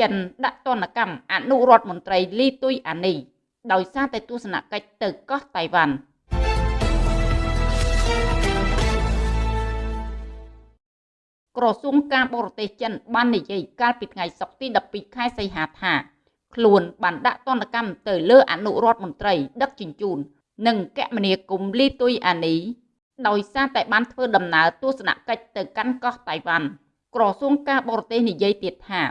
ចិនដាក់ទណ្ឌកម្មអនុរដ្ឋមន្ត្រីលីទុយអានីដោយសារតែទស្សនកិច្ចទៅកោះតៃវ៉ាន់ក្រសួងការបរទេសចិនបាននិយាយកាលពីថ្ងៃសុក្រទី12ខែសីហាថាខ្លួនបានដាក់ទណ្ឌកម្មទៅលើអនុរដ្ឋមន្ត្រីដឹកជញ្ជូន និងកមនាគមន៍លីទុយអានីដោយសារតែបានធ្វើដំណើរទស្សនកិច្ចទៅកាន់កោះតៃវ៉ាន់ក្រសួងការបរទេសនិយាយទៀតថា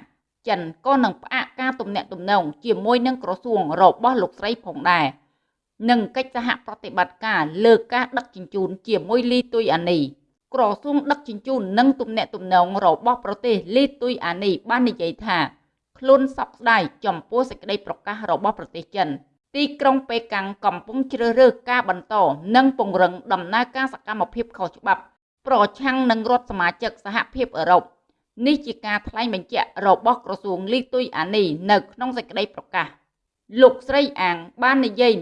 ចិនក៏នឹងផ្អាកការទំនាក់ទំនងជាមួយនឹងក្រសួងរបស់លោកស្រីផងដែរនិងកិច្ចសហប្រតិបត្តិការលើការដឹកជញ្ជូនជាមួយលីទុយអានីក្រសួងដឹកជញ្ជូននិងទំនាក់ទំនងរបស់ប្រទេសលីទុយអានីបាននិយាយថាខ្លួនសោកស្ដាយចំពោះសេចក្តីប្រកាសរបស់ប្រទេសចិនទីក្រុងប៉េកាំងកំពុងជ្រើសរើសការបន្តនិងពង្រឹងដំណើរការសកម្មភាពខុសច្បាប់ ប្រឆាំងនឹងរដ្ឋសមាជិកសហភាពអឺរ៉ុប នេះជាការថ្លែងបញ្ជាក់របស់ក្រសួងលីទុយអានីនៅក្នុងសេចក្តីប្រកាសលោកស្រីអាងបាននិយាយ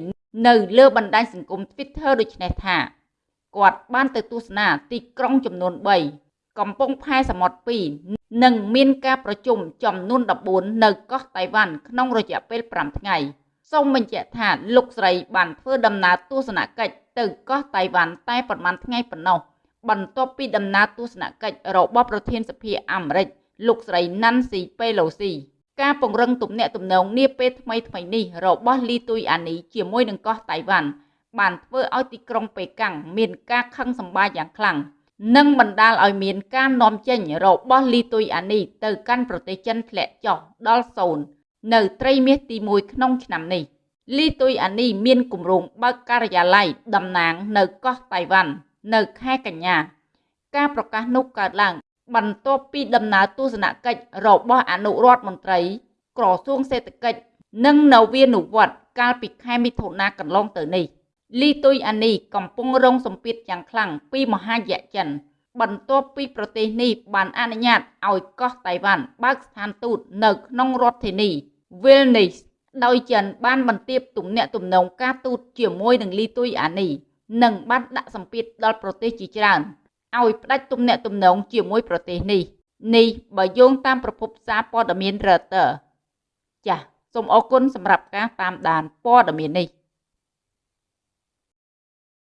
នៅលើបណ្ដាញសង្គម Twitter ដូចនេះថាគាត់បានទៅទស្សនាទីក្រុងចំនួន3កំពង់ផែសមុទ្រ2និងមានការប្រជុំចំនួន14នៅកោះតៃវ៉ាន់ក្នុងរយៈពេល5ថ្ងៃសូមបញ្ជាក់ថាលោកស្រីបានធ្វើដំណើរទស្សនកិច្ចទៅកោះតៃវ៉ាន់តែប្រមាណថ្ងៃប៉ុណ្ណោះ បន្ទាប់ពីដំណើរទស្សនកិច្ចរបស់ប្រធានសភាអាមេរិកលោកស្រី Nancy Pelosi ការពង្រឹងទំនាក់ទំនងនាពេលថ្មីថ្មីនេះរបស់លីទុយអានីជាមួយនឹងកោះតៃវ៉ាន់បានធ្វើឲ្យទីក្រុងប៉េកាំងមានការខឹងសម្បារយ៉ាងខ្លាំងនិងបណ្ដាលឲ្យមានការនាំចេញរបស់លីទុយអានីទៅកាន់ប្រទេសចិនធ្លាក់ចុះដល់សូន្យនៅត្រីមាសទី1ក្នុងឆ្នាំនេះលីទុយអានីមានគម្រោងបើកការិយាល័យតំណាងនៅកោះតៃវ៉ាន់ នៅខែកញ្ញា ការប្រកាសនោះកើតឡើង បន្ទាប់ពីដំណើរទស្សនកិច្ចរបស់អនុរដ្ឋមន្ត្រី ក្រសួងសេដ្ឋកិច្ចនិងនវានុវត្តន៍កាលពីខែមិថុនាកន្លងទៅនេះលីទុយអានីកំពុងរងសម្ពាធយ៉ាងខ្លាំងពីមហាយៈចិន បន្ទាប់ពីប្រទេសនេះបានអនុញ្ញាតឲ្យកោះតៃវ៉ាន់បើកស្ថានទូតនៅក្នុងរដ្ឋធានី Vilnius ដោយចិនបានបន្ទាបទំនាក់ទំនងការទូតជាមួយនឹងលីទុយអានី និងបានដាក់សម្ពាធដល់ប្រទេសជាច្រើនឲ្យផ្ដាច់ទំនាក់ទំនងជាមួយប្រទេសនេះនេះបើយោងតាមប្រភពសារព័ត៌មាន Reuters ចាសសូមអរគុណសម្រាប់ការតាមដានព័ត៌មាននេះ